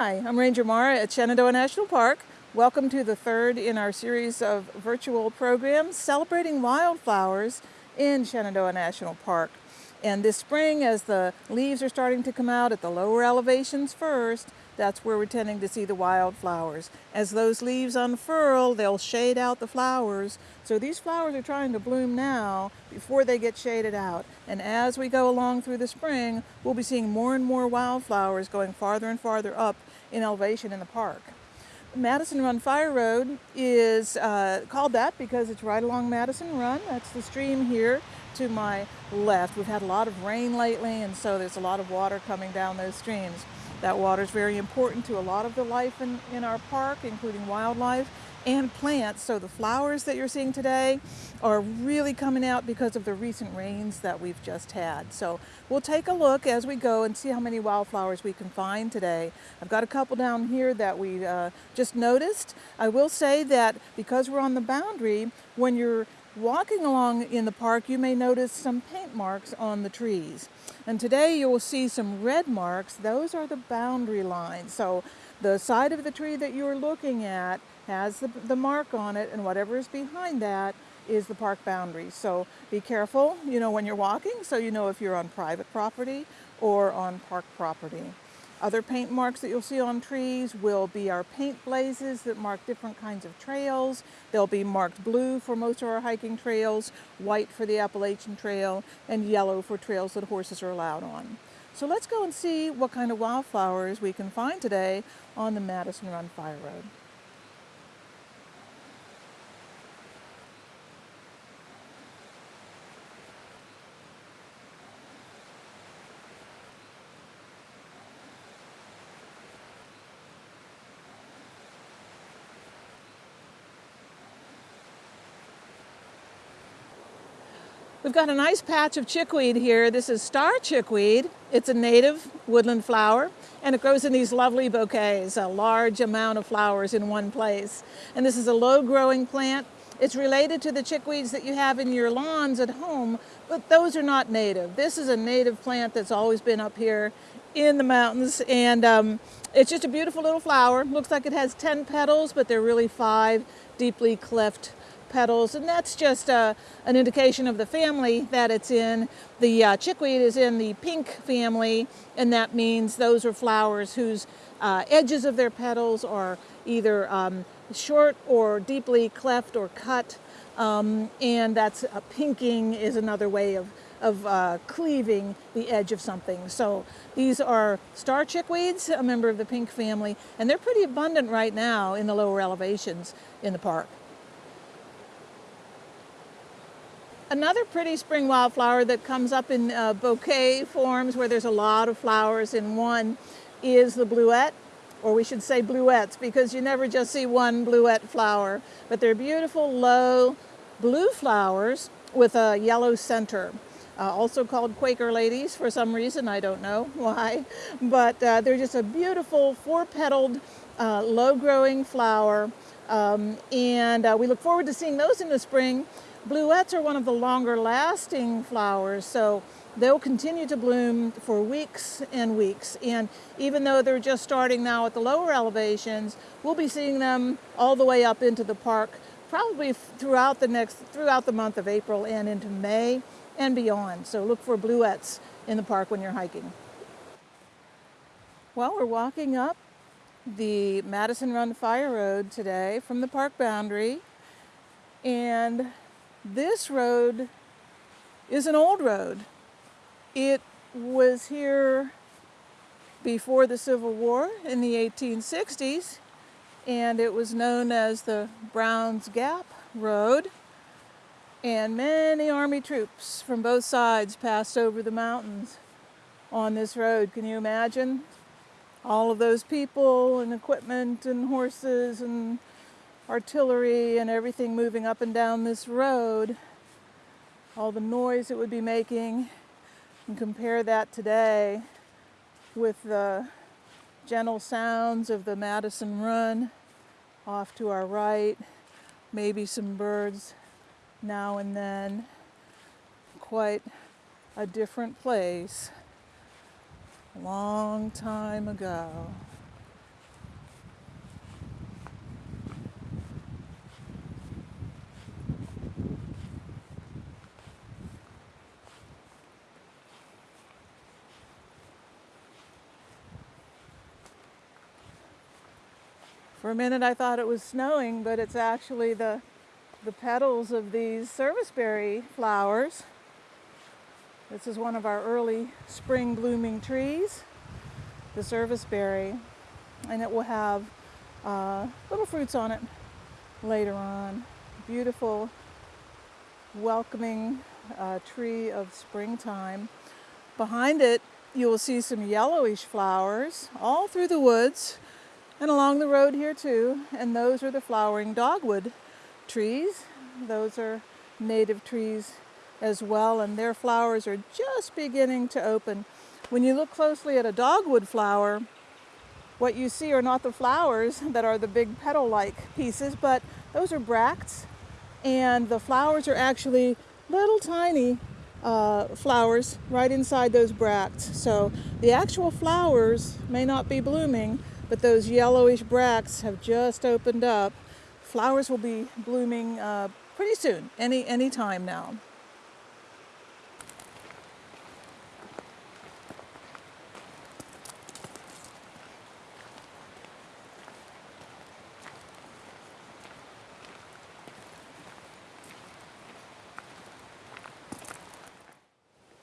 Hi, I'm Ranger Mara at Shenandoah National Park. Welcome to the third in our series of virtual programs celebrating wildflowers in Shenandoah National Park. And this spring, as the leaves are starting to come out at the lower elevations first, that's where we're tending to see the wildflowers. As those leaves unfurl, they'll shade out the flowers. So these flowers are trying to bloom now before they get shaded out. And as we go along through the spring, we'll be seeing more and more wildflowers going farther and farther up in elevation in the park. Madison Run Fire Road is uh, called that because it's right along Madison Run. That's the stream here to my left. We've had a lot of rain lately and so there's a lot of water coming down those streams. That water is very important to a lot of the life in, in our park, including wildlife and plants. So the flowers that you're seeing today are really coming out because of the recent rains that we've just had. So we'll take a look as we go and see how many wildflowers we can find today. I've got a couple down here that we uh, just noticed. I will say that because we're on the boundary, when you're walking along in the park, you may notice some paint marks on the trees. And today you will see some red marks. Those are the boundary lines. So the side of the tree that you're looking at has the, the mark on it and whatever is behind that is the park boundary. So be careful, you know, when you're walking so you know if you're on private property or on park property. Other paint marks that you'll see on trees will be our paint blazes that mark different kinds of trails. They'll be marked blue for most of our hiking trails, white for the Appalachian Trail, and yellow for trails that horses are allowed on. So let's go and see what kind of wildflowers we can find today on the Madison Run Fire Road. We've got a nice patch of chickweed here. This is star chickweed. It's a native woodland flower and it grows in these lovely bouquets, a large amount of flowers in one place. And this is a low growing plant. It's related to the chickweeds that you have in your lawns at home, but those are not native. This is a native plant that's always been up here in the mountains and um, it's just a beautiful little flower. Looks like it has 10 petals, but they're really five deeply cleft petals and that's just uh, an indication of the family that it's in. The uh, chickweed is in the pink family and that means those are flowers whose uh, edges of their petals are either um, short or deeply cleft or cut um, and that's uh, pinking is another way of of uh, cleaving the edge of something. So these are star chickweeds, a member of the pink family, and they're pretty abundant right now in the lower elevations in the park. Another pretty spring wildflower that comes up in uh, bouquet forms where there's a lot of flowers in one is the bluet, or we should say bluets because you never just see one bluet flower, but they're beautiful low blue flowers with a yellow center. Uh, also called Quaker ladies for some reason, I don't know why, but uh, they're just a beautiful four-petaled, uh, low-growing flower, um, and uh, we look forward to seeing those in the spring Bluets are one of the longer lasting flowers, so they'll continue to bloom for weeks and weeks. And even though they're just starting now at the lower elevations, we'll be seeing them all the way up into the park, probably throughout the next, throughout the month of April and into May and beyond. So look for bluets in the park when you're hiking. Well, we're walking up the Madison Run Fire Road today from the park boundary and this road is an old road. It was here before the Civil War in the 1860s, and it was known as the Browns Gap Road. And many Army troops from both sides passed over the mountains on this road. Can you imagine? All of those people and equipment and horses and artillery and everything moving up and down this road. All the noise it would be making. And compare that today with the gentle sounds of the Madison Run off to our right. Maybe some birds now and then. Quite a different place. A long time ago. Minute I thought it was snowing, but it's actually the, the petals of these serviceberry flowers. This is one of our early spring blooming trees, the serviceberry, and it will have uh, little fruits on it later on. Beautiful, welcoming uh, tree of springtime. Behind it, you will see some yellowish flowers all through the woods and along the road here too. And those are the flowering dogwood trees. Those are native trees as well, and their flowers are just beginning to open. When you look closely at a dogwood flower, what you see are not the flowers that are the big petal-like pieces, but those are bracts, and the flowers are actually little tiny uh, flowers right inside those bracts. So the actual flowers may not be blooming, but those yellowish bracts have just opened up. Flowers will be blooming uh, pretty soon, any, any time now.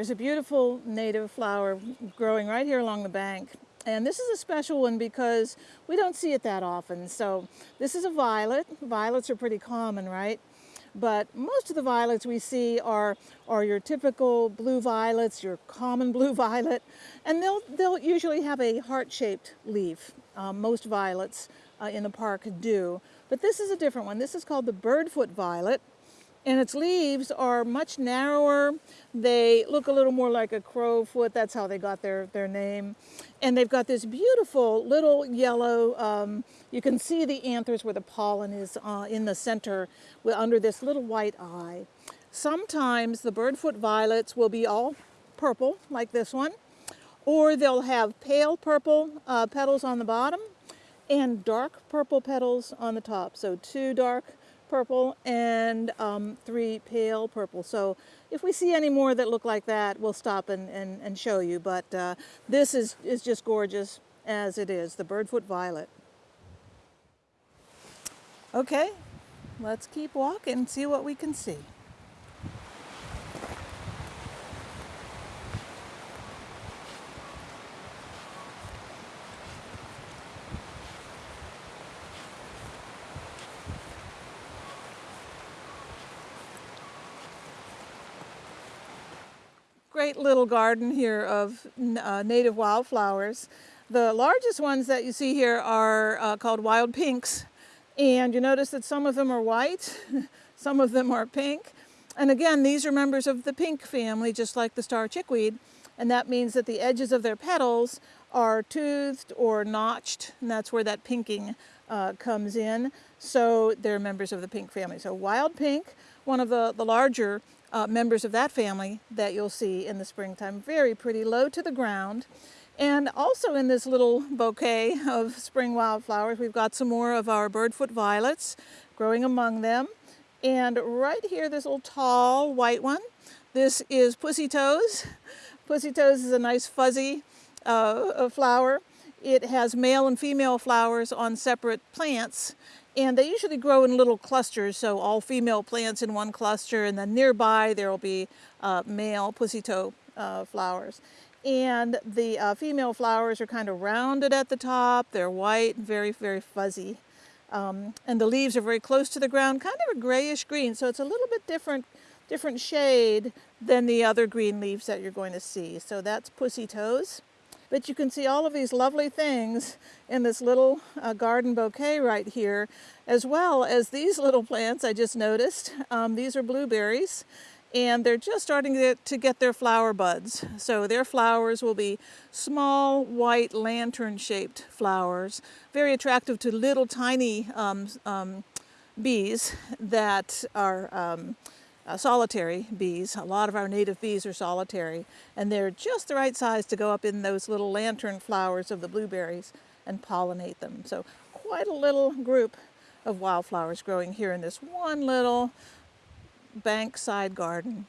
There's a beautiful native flower growing right here along the bank. And this is a special one because we don't see it that often. So this is a violet. Violets are pretty common, right? But most of the violets we see are, are your typical blue violets, your common blue violet, and they'll, they'll usually have a heart-shaped leaf. Um, most violets uh, in the park do. But this is a different one. This is called the birdfoot violet and its leaves are much narrower. They look a little more like a crowfoot. That's how they got their, their name. And they've got this beautiful little yellow, um, you can see the anthers where the pollen is uh, in the center under this little white eye. Sometimes the birdfoot violets will be all purple, like this one, or they'll have pale purple uh, petals on the bottom and dark purple petals on the top. So two dark purple and um, three pale purple. So if we see any more that look like that, we'll stop and, and, and show you. But uh, this is, is just gorgeous as it is, the birdfoot violet. Okay, let's keep walking and see what we can see. Great little garden here of uh, native wildflowers. The largest ones that you see here are uh, called wild pinks. And you notice that some of them are white, some of them are pink. And again, these are members of the pink family, just like the star chickweed. And that means that the edges of their petals are toothed or notched, and that's where that pinking uh, comes in. So they're members of the pink family. So wild pink, one of the, the larger uh, members of that family that you'll see in the springtime. Very pretty, low to the ground. And also in this little bouquet of spring wildflowers, we've got some more of our birdfoot violets growing among them. And right here, this little tall white one, this is pussy toes. Pussy toes is a nice fuzzy uh, flower. It has male and female flowers on separate plants and they usually grow in little clusters, so all female plants in one cluster, and then nearby there will be uh, male pussy toe uh, flowers. And the uh, female flowers are kind of rounded at the top. They're white, and very, very fuzzy. Um, and the leaves are very close to the ground, kind of a grayish green. So it's a little bit different, different shade than the other green leaves that you're going to see. So that's pussy toes. But you can see all of these lovely things in this little uh, garden bouquet right here, as well as these little plants I just noticed. Um, these are blueberries and they're just starting to get, their flower buds. So their flowers will be small, white, lantern-shaped flowers, very attractive to little tiny um, um, bees that are um, uh, solitary bees. A lot of our native bees are solitary, and they're just the right size to go up in those little lantern flowers of the blueberries and pollinate them. So quite a little group of wildflowers growing here in this one little bankside garden.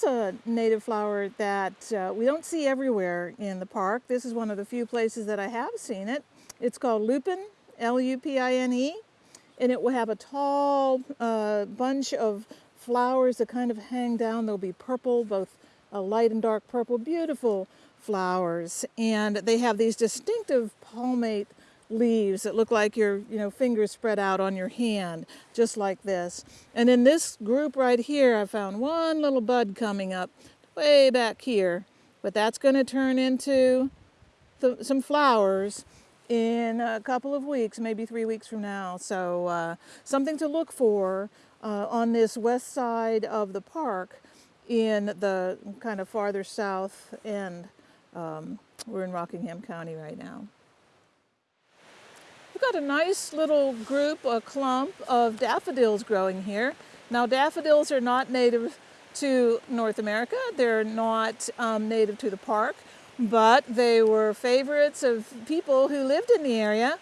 Here's a native flower that uh, we don't see everywhere in the park. This is one of the few places that I have seen it. It's called lupine, L-U-P-I-N-E, and it will have a tall uh, bunch of flowers that kind of hang down. They'll be purple, both a light and dark purple, beautiful flowers. And they have these distinctive palmate leaves that look like your you know fingers spread out on your hand just like this. And in this group right here I found one little bud coming up way back here but that's going to turn into the, some flowers in a couple of weeks maybe three weeks from now. So uh, something to look for uh, on this west side of the park in the kind of farther south end. Um, we're in Rockingham County right now We've got a nice little group, a clump of daffodils growing here. Now daffodils are not native to North America. They're not um, native to the park, but they were favorites of people who lived in the area.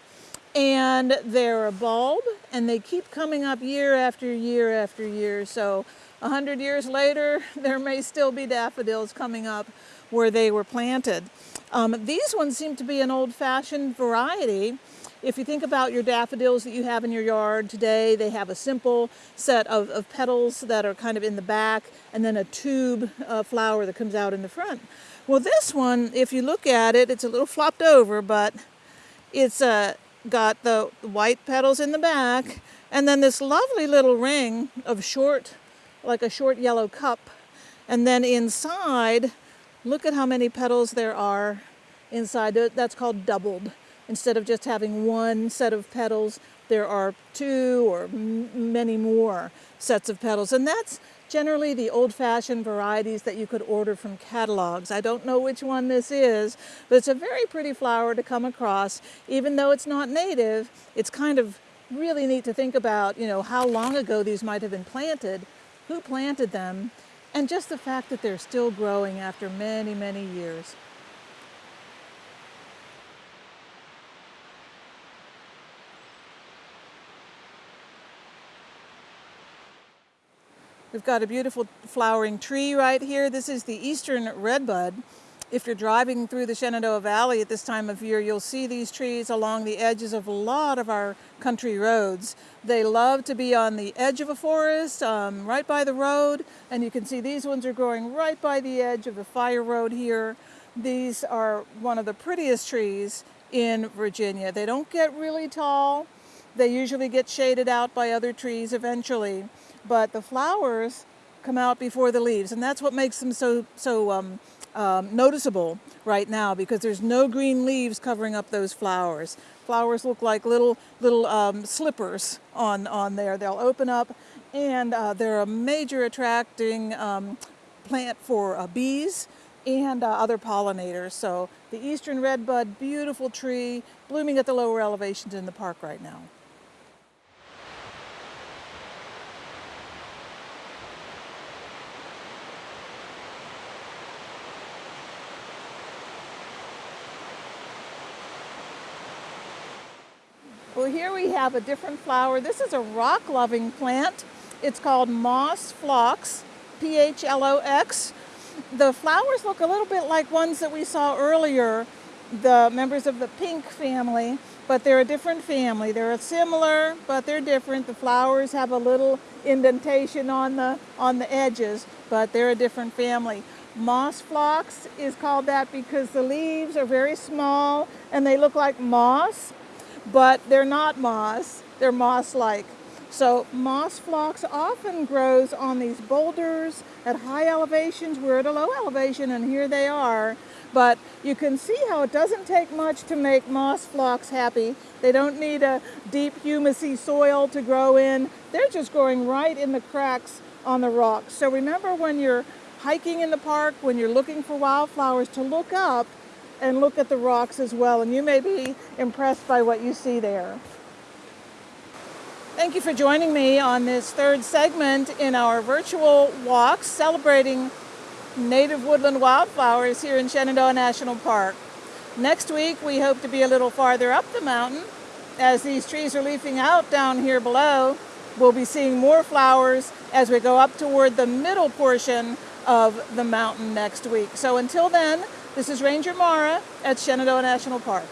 And they're a bulb and they keep coming up year after year after year. So a hundred years later, there may still be daffodils coming up where they were planted. Um, these ones seem to be an old-fashioned variety if you think about your daffodils that you have in your yard today, they have a simple set of, of petals that are kind of in the back and then a tube uh, flower that comes out in the front. Well, this one, if you look at it, it's a little flopped over, but it's uh, got the white petals in the back and then this lovely little ring of short, like a short yellow cup. And then inside, look at how many petals there are inside. That's called doubled. Instead of just having one set of petals, there are two or many more sets of petals. And that's generally the old-fashioned varieties that you could order from catalogs. I don't know which one this is, but it's a very pretty flower to come across. Even though it's not native, it's kind of really neat to think about, you know, how long ago these might have been planted, who planted them, and just the fact that they're still growing after many, many years. We've got a beautiful flowering tree right here. This is the eastern redbud. If you're driving through the Shenandoah Valley at this time of year, you'll see these trees along the edges of a lot of our country roads. They love to be on the edge of a forest, um, right by the road, and you can see these ones are growing right by the edge of the fire road here. These are one of the prettiest trees in Virginia. They don't get really tall. They usually get shaded out by other trees eventually but the flowers come out before the leaves and that's what makes them so so um, um, noticeable right now because there's no green leaves covering up those flowers. Flowers look like little little um, slippers on on there. They'll open up and uh, they're a major attracting um, plant for uh, bees and uh, other pollinators. So the eastern redbud, beautiful tree, blooming at the lower elevations in the park right now. Well, here we have a different flower. This is a rock-loving plant. It's called Moss Phlox, P-H-L-O-X. The flowers look a little bit like ones that we saw earlier, the members of the pink family. but they're a different family. They're similar, but they're different. The flowers have a little indentation on the, on the edges, but they're a different family. Moss phlox is called that because the leaves are very small and they look like moss, but they're not moss. They're moss-like. So moss phlox often grows on these boulders at high elevations. We're at a low elevation and here they are. But you can see how it doesn't take much to make moss phlox happy. They don't need a deep humusy soil to grow in. They're just growing right in the cracks on the rocks. So remember when you're hiking in the park, when you're looking for wildflowers, to look up and look at the rocks as well. And you may be impressed by what you see there. Thank you for joining me on this third segment in our virtual walks celebrating native woodland wildflowers here in Shenandoah National Park. Next week we hope to be a little farther up the mountain. As these trees are leafing out down here below, we'll be seeing more flowers as we go up toward the middle portion of the mountain next week. So until then, this is Ranger Mara at Shenandoah National Park.